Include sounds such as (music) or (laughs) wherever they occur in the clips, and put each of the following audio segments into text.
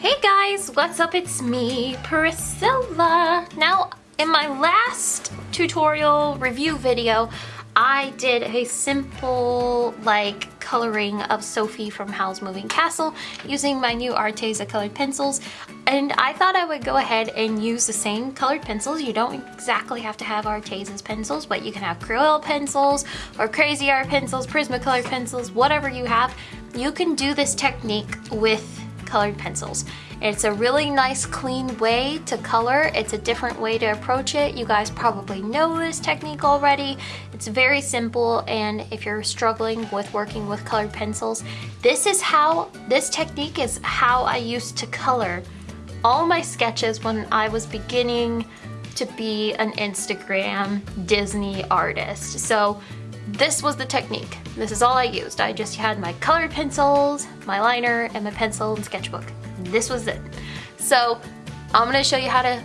Hey guys, what's up? It's me, Priscilla. Now, in my last tutorial review video, I did a simple like coloring of Sophie from Howl's Moving Castle using my new Arteza colored pencils and I thought I would go ahead and use the same colored pencils. You don't exactly have to have Arteza's pencils but you can have Crayola pencils or Crazy Art pencils, Prismacolor pencils, whatever you have. You can do this technique with colored pencils. It's a really nice clean way to color. It's a different way to approach it. You guys probably know this technique already. It's very simple and if you're struggling with working with colored pencils, this is how, this technique is how I used to color all my sketches when I was beginning to be an Instagram Disney artist. So this was the technique. This is all I used. I just had my colored pencils, my liner, and my pencil and sketchbook. This was it. So I'm gonna show you how to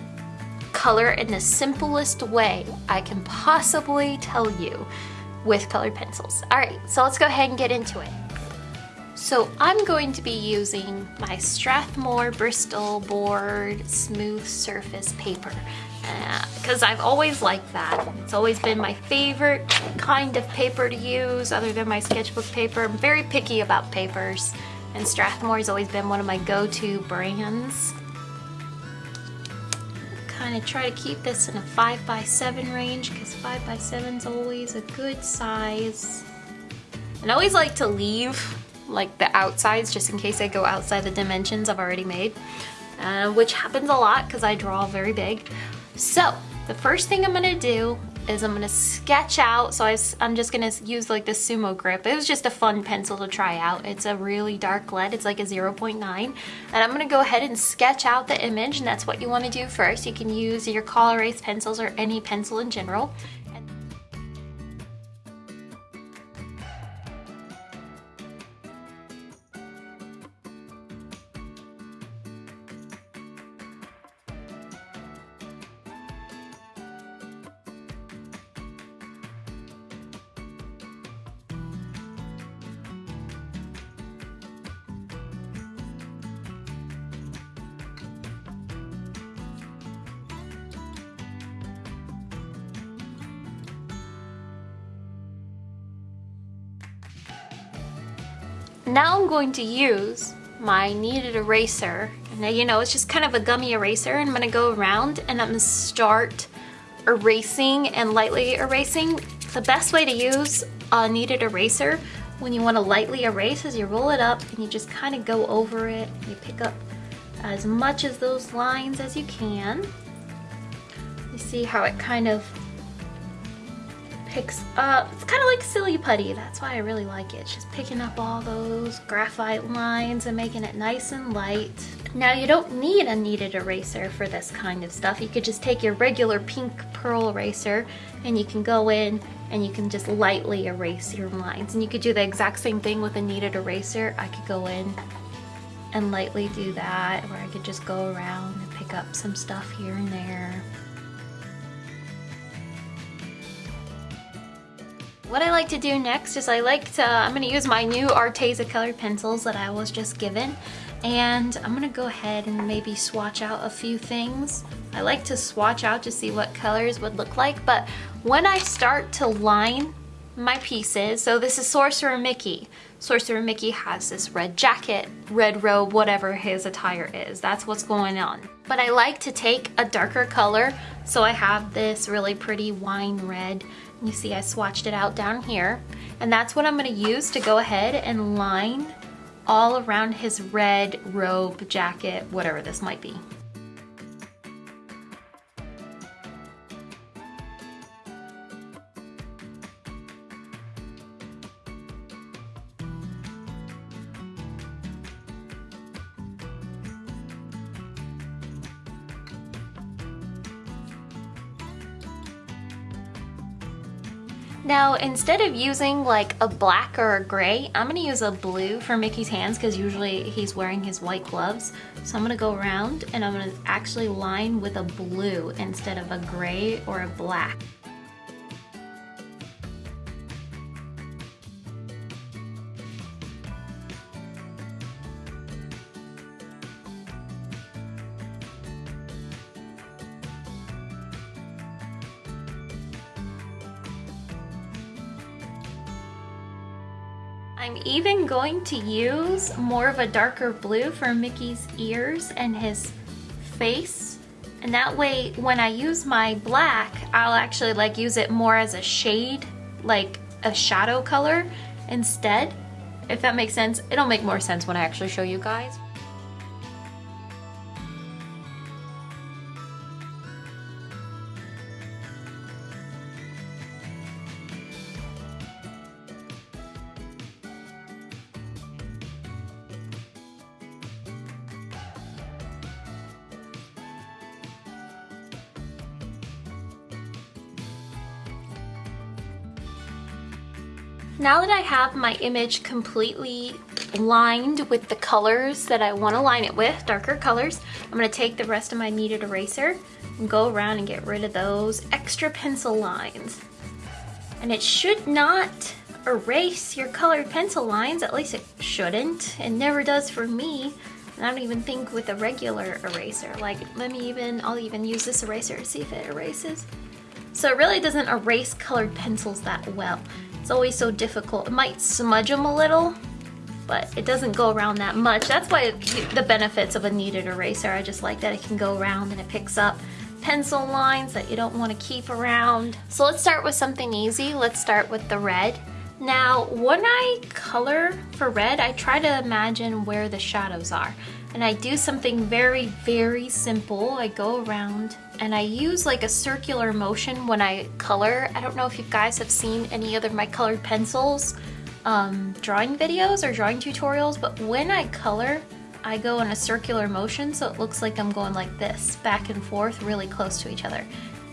color in the simplest way I can possibly tell you with colored pencils. All right, so let's go ahead and get into it. So I'm going to be using my Strathmore Bristol Board Smooth Surface Paper because uh, I've always liked that. It's always been my favorite kind of paper to use other than my sketchbook paper. I'm very picky about papers and Strathmore has always been one of my go-to brands. Kind of try to keep this in a 5 by 7 range because 5 by 7 is always a good size. And I always like to leave like the outsides just in case I go outside the dimensions I've already made. Uh, which happens a lot because I draw very big. So the first thing I'm gonna do is I'm gonna sketch out, so I, am just gonna use like the Sumo Grip. It was just a fun pencil to try out. It's a really dark lead, it's like a 0.9. And I'm gonna go ahead and sketch out the image, and that's what you wanna do first. You can use your Col-Erase pencils or any pencil in general. Now I'm going to use my kneaded eraser. And you know, it's just kind of a gummy eraser. And I'm gonna go around and I'm gonna start erasing and lightly erasing. The best way to use a kneaded eraser when you wanna lightly erase is you roll it up and you just kind of go over it. You pick up as much of those lines as you can. You see how it kind of picks up, it's kind of like silly putty, that's why I really like it. Just picking up all those graphite lines and making it nice and light. Now you don't need a kneaded eraser for this kind of stuff. You could just take your regular pink pearl eraser and you can go in and you can just lightly erase your lines. And you could do the exact same thing with a kneaded eraser. I could go in and lightly do that, or I could just go around and pick up some stuff here and there. What I like to do next is I like to, I'm gonna use my new Arteza colored pencils that I was just given and I'm gonna go ahead and maybe swatch out a few things. I like to swatch out to see what colors would look like, but when I start to line my pieces, so this is Sorcerer Mickey. Sorcerer Mickey has this red jacket, red robe, whatever his attire is. That's what's going on. But I like to take a darker color, so I have this really pretty wine red you see I swatched it out down here. And that's what I'm gonna use to go ahead and line all around his red robe, jacket, whatever this might be. Now, instead of using like a black or a gray, I'm gonna use a blue for Mickey's hands because usually he's wearing his white gloves. So I'm gonna go around and I'm gonna actually line with a blue instead of a gray or a black. Going to use more of a darker blue for Mickey's ears and his face. And that way, when I use my black, I'll actually like use it more as a shade, like a shadow color instead. If that makes sense. It'll make more sense when I actually show you guys. Now that I have my image completely lined with the colors that I want to line it with, darker colors, I'm going to take the rest of my kneaded eraser and go around and get rid of those extra pencil lines. And it should not erase your colored pencil lines, at least it shouldn't. It never does for me. And I don't even think with a regular eraser. Like, let me even, I'll even use this eraser to see if it erases. So it really doesn't erase colored pencils that well. It's always so difficult. It might smudge them a little, but it doesn't go around that much. That's why the benefits of a kneaded eraser. I just like that it can go around and it picks up pencil lines that you don't want to keep around. So let's start with something easy. Let's start with the red. Now, when I color for red, I try to imagine where the shadows are and I do something very, very simple. I go around and I use like a circular motion when I color. I don't know if you guys have seen any other my colored pencils um, drawing videos or drawing tutorials, but when I color, I go in a circular motion so it looks like I'm going like this, back and forth, really close to each other.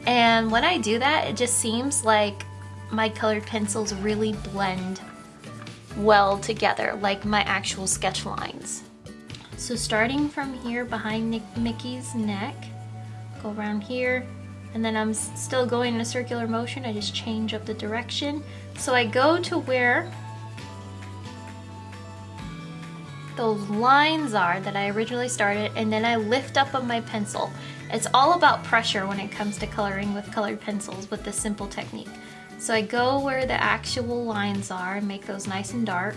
And when I do that, it just seems like my colored pencils really blend well together, like my actual sketch lines. So starting from here behind Mickey's neck, go around here, and then I'm still going in a circular motion. I just change up the direction. So I go to where those lines are that I originally started, and then I lift up on my pencil. It's all about pressure when it comes to coloring with colored pencils with this simple technique. So I go where the actual lines are and make those nice and dark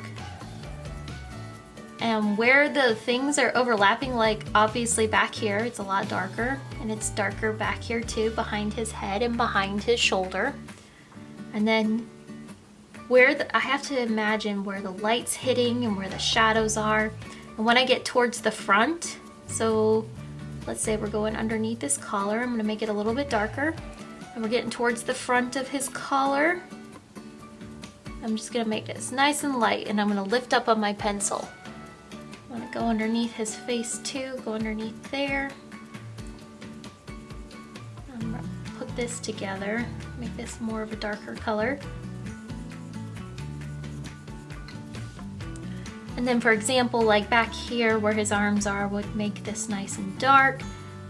and where the things are overlapping like obviously back here it's a lot darker and it's darker back here too behind his head and behind his shoulder. And then where the, I have to imagine where the light's hitting and where the shadows are. And when I get towards the front so let's say we're going underneath his collar I'm gonna make it a little bit darker. And we're getting towards the front of his collar. I'm just gonna make this nice and light and I'm gonna lift up on my pencil I'm gonna go underneath his face too, go underneath there. I'm gonna put this together, make this more of a darker color. And then for example, like back here where his arms are would make this nice and dark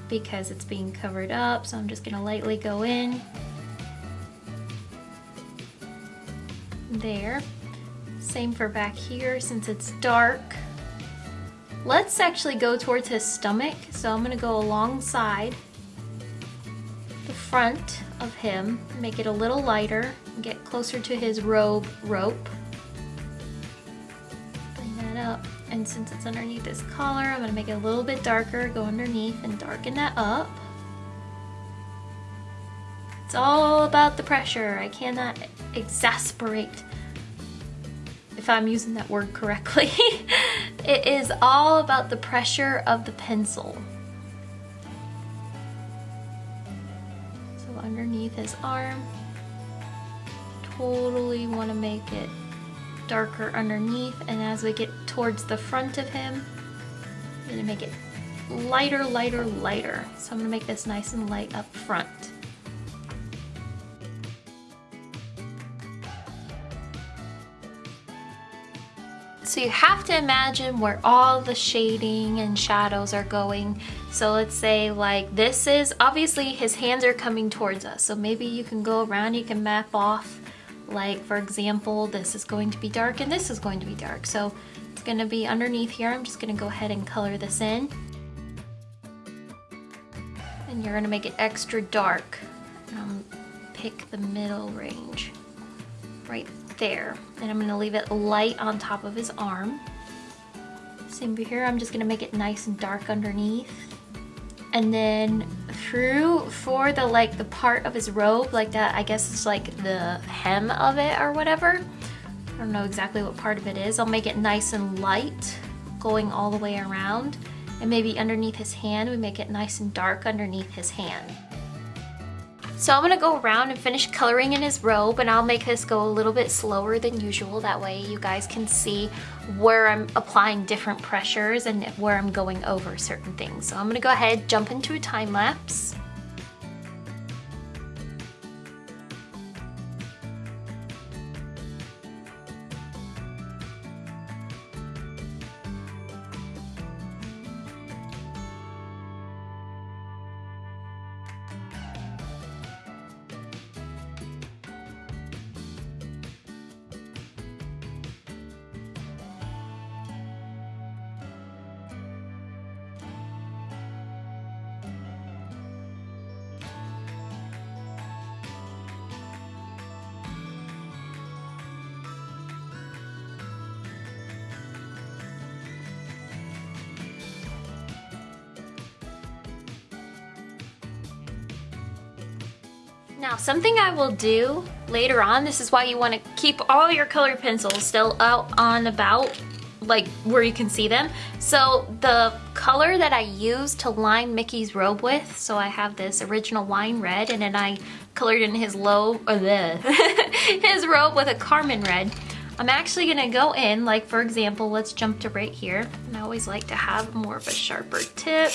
because it's being covered up. So I'm just gonna lightly go in. There. Same for back here since it's dark. Let's actually go towards his stomach. So I'm gonna go alongside the front of him, make it a little lighter, get closer to his robe rope. Bring that up. And since it's underneath his collar, I'm gonna make it a little bit darker, go underneath and darken that up. It's all about the pressure. I cannot exasperate if I'm using that word correctly. (laughs) it is all about the pressure of the pencil. So underneath his arm, totally want to make it darker underneath and as we get towards the front of him, I'm going to make it lighter, lighter, lighter. So I'm going to make this nice and light up front. So you have to imagine where all the shading and shadows are going. So let's say like this is, obviously his hands are coming towards us. So maybe you can go around, you can map off like for example, this is going to be dark and this is going to be dark. So it's gonna be underneath here. I'm just gonna go ahead and color this in. And you're gonna make it extra dark. Um, pick the middle range right there. And I'm gonna leave it light on top of his arm. Same here, I'm just gonna make it nice and dark underneath. And then through for the like the part of his robe, like that, I guess it's like the hem of it or whatever. I don't know exactly what part of it is. I'll make it nice and light going all the way around. And maybe underneath his hand, we make it nice and dark underneath his hand. So I'm gonna go around and finish coloring in his robe and I'll make this go a little bit slower than usual. That way you guys can see where I'm applying different pressures and where I'm going over certain things. So I'm gonna go ahead, jump into a time lapse. Now, something I will do later on, this is why you want to keep all your color pencils still out on about like where you can see them. So the color that I use to line Mickey's robe with, so I have this original wine red and then I colored in his low, uh, or the, (laughs) his robe with a carmine red. I'm actually gonna go in, like for example, let's jump to right here. And I always like to have more of a sharper tip.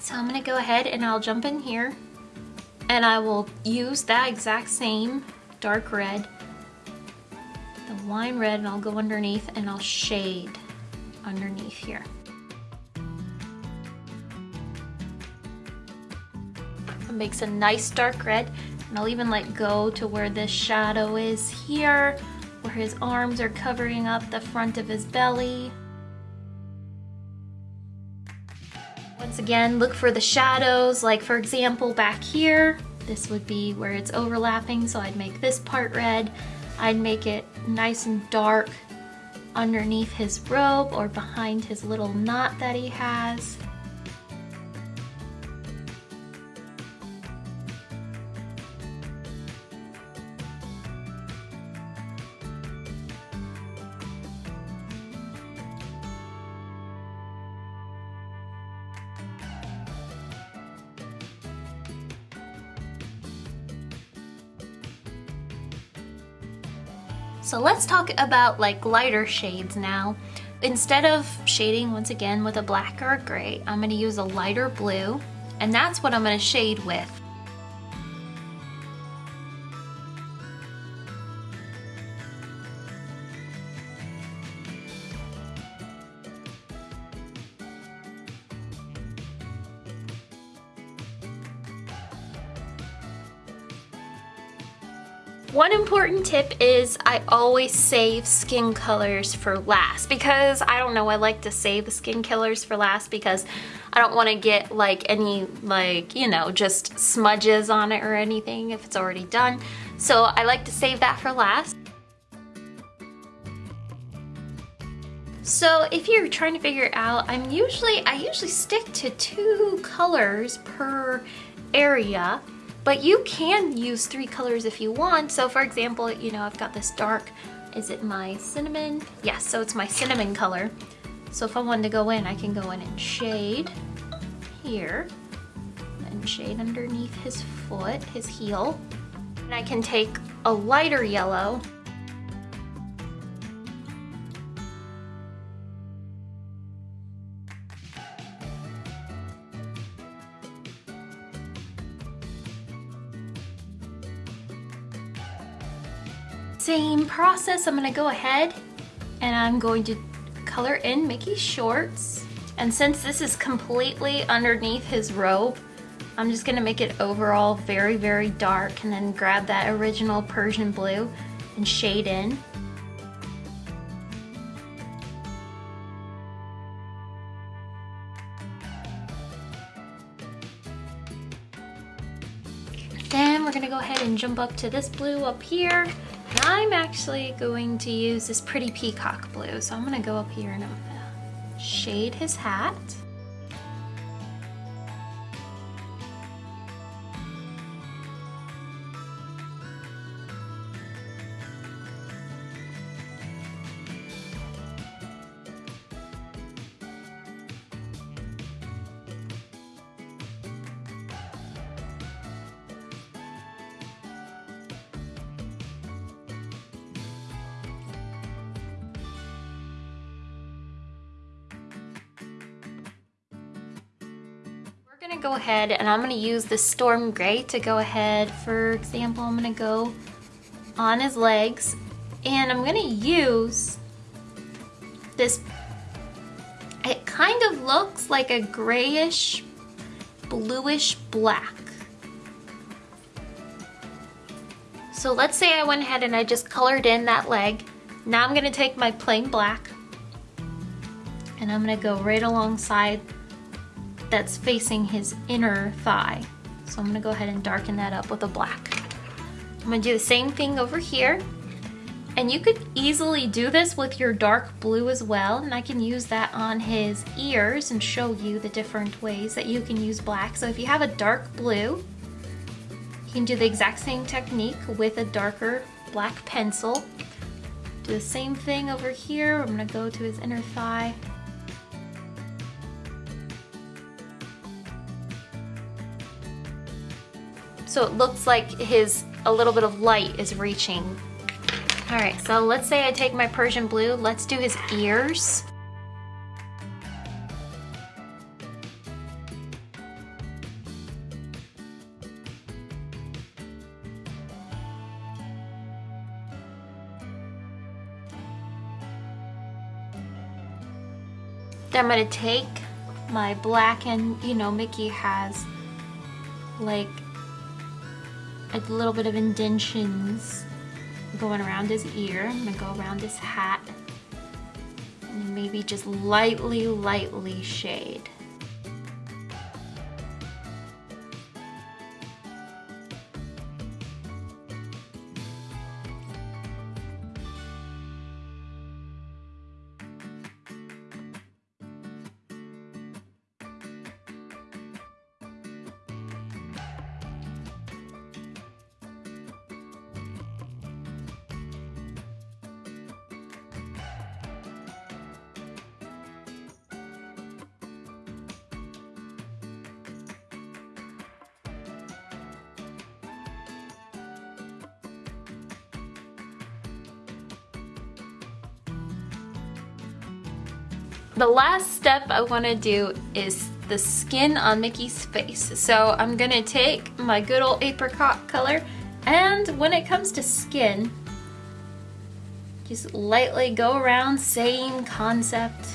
So I'm gonna go ahead and I'll jump in here and I will use that exact same dark red, the wine red, and I'll go underneath and I'll shade underneath here. It makes a nice dark red and I'll even let go to where this shadow is here, where his arms are covering up the front of his belly. Once again, look for the shadows, like for example, back here, this would be where it's overlapping, so I'd make this part red. I'd make it nice and dark underneath his robe or behind his little knot that he has. Let's talk about like lighter shades now. Instead of shading once again with a black or a gray, I'm gonna use a lighter blue and that's what I'm gonna shade with. One important tip is I always save skin colors for last because I don't know, I like to save the skin colors for last because I don't want to get like any like, you know, just smudges on it or anything if it's already done. So I like to save that for last. So if you're trying to figure out, I'm usually, I usually stick to two colors per area but you can use three colors if you want. So for example, you know, I've got this dark, is it my cinnamon? Yes, so it's my cinnamon color. So if I wanted to go in, I can go in and shade here and shade underneath his foot, his heel. And I can take a lighter yellow Same process, I'm gonna go ahead and I'm going to color in Mickey's shorts. And since this is completely underneath his robe, I'm just gonna make it overall very, very dark and then grab that original Persian blue and shade in. Then we're gonna go ahead and jump up to this blue up here. I'm actually going to use this pretty peacock blue. So I'm gonna go up here and I'm gonna shade his hat. Ahead and I'm gonna use the Storm Gray to go ahead. For example, I'm gonna go on his legs and I'm gonna use this, it kind of looks like a grayish, bluish black. So let's say I went ahead and I just colored in that leg. Now I'm gonna take my plain black and I'm gonna go right alongside that's facing his inner thigh. So I'm gonna go ahead and darken that up with a black. I'm gonna do the same thing over here. And you could easily do this with your dark blue as well. And I can use that on his ears and show you the different ways that you can use black. So if you have a dark blue, you can do the exact same technique with a darker black pencil. Do the same thing over here. I'm gonna go to his inner thigh so it looks like his a little bit of light is reaching. All right, so let's say I take my Persian blue, let's do his ears. Then I'm gonna take my black and, you know, Mickey has like a little bit of indentions going around his ear. I'm gonna go around his hat and maybe just lightly, lightly shade. The last step I wanna do is the skin on Mickey's face. So I'm gonna take my good old apricot color and when it comes to skin, just lightly go around, same concept.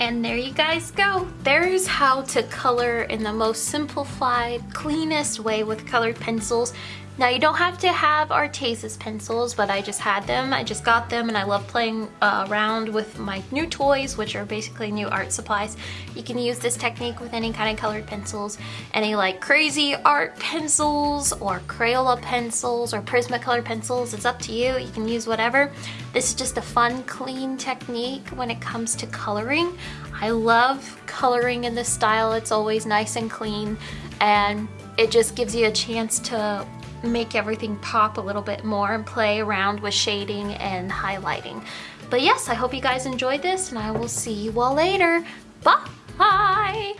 And there you guys go. There's how to color in the most simplified, cleanest way with colored pencils. Now you don't have to have Arteza's pencils, but I just had them. I just got them and I love playing uh, around with my new toys, which are basically new art supplies. You can use this technique with any kind of colored pencils, any like crazy art pencils or Crayola pencils or Prismacolor pencils. It's up to you. You can use whatever. This is just a fun, clean technique when it comes to coloring. I love coloring in this style. It's always nice and clean and it just gives you a chance to make everything pop a little bit more and play around with shading and highlighting. But yes, I hope you guys enjoyed this and I will see you all later. Bye!